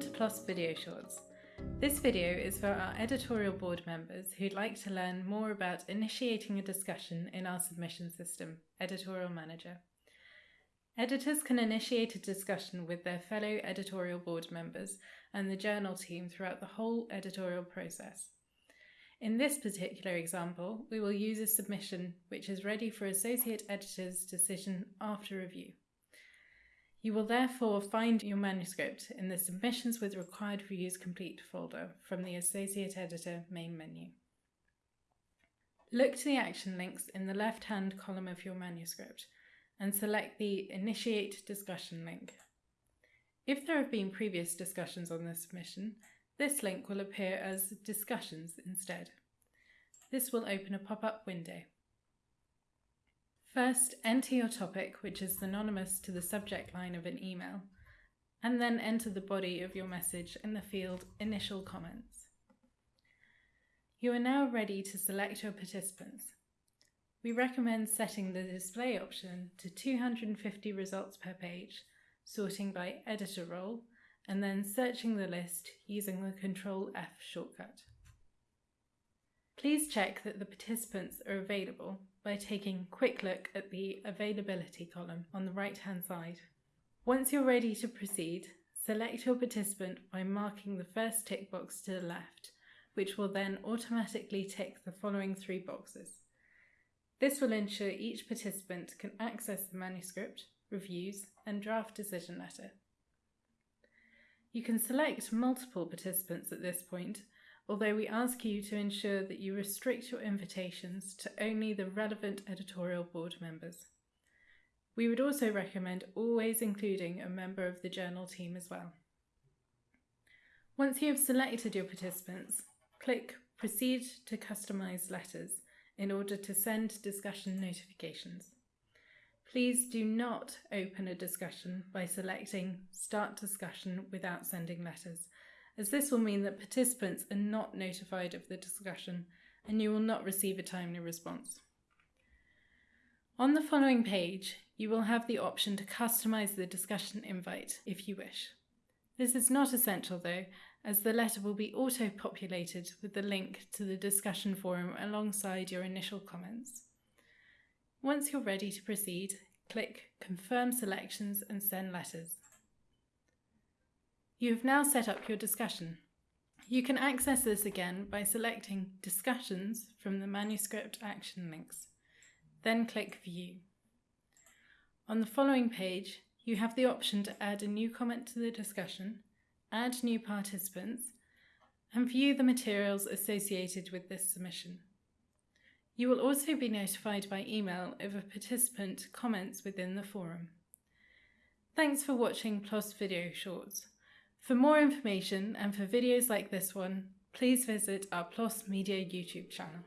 PLOS Video Shorts. This video is for our editorial board members who'd like to learn more about initiating a discussion in our submission system, Editorial Manager. Editors can initiate a discussion with their fellow editorial board members and the journal team throughout the whole editorial process. In this particular example, we will use a submission which is ready for Associate Editor's decision after review. You will therefore find your manuscript in the Submissions with Required Reviews Complete folder from the Associate Editor main menu. Look to the action links in the left-hand column of your manuscript and select the Initiate Discussion link. If there have been previous discussions on the submission, this link will appear as Discussions instead. This will open a pop-up window. First, enter your topic, which is synonymous to the subject line of an email, and then enter the body of your message in the field Initial Comments. You are now ready to select your participants. We recommend setting the display option to 250 results per page, sorting by editor role, and then searching the list using the Control F shortcut. Please check that the participants are available by taking a quick look at the availability column on the right hand side. Once you're ready to proceed, select your participant by marking the first tick box to the left, which will then automatically tick the following three boxes. This will ensure each participant can access the manuscript, reviews, and draft decision letter. You can select multiple participants at this point although we ask you to ensure that you restrict your invitations to only the relevant editorial board members. We would also recommend always including a member of the journal team as well. Once you have selected your participants, click Proceed to Customize Letters in order to send discussion notifications. Please do not open a discussion by selecting Start Discussion without sending letters as this will mean that participants are not notified of the discussion and you will not receive a timely response. On the following page, you will have the option to customize the discussion invite if you wish. This is not essential though, as the letter will be auto-populated with the link to the discussion forum alongside your initial comments. Once you're ready to proceed, click Confirm Selections and Send Letters. You have now set up your discussion. You can access this again by selecting Discussions from the manuscript action links. Then click View. On the following page, you have the option to add a new comment to the discussion, add new participants, and view the materials associated with this submission. You will also be notified by email if a participant comments within the forum. Thanks for watching PLOS Video Shorts. For more information and for videos like this one, please visit our PLOS Media YouTube channel.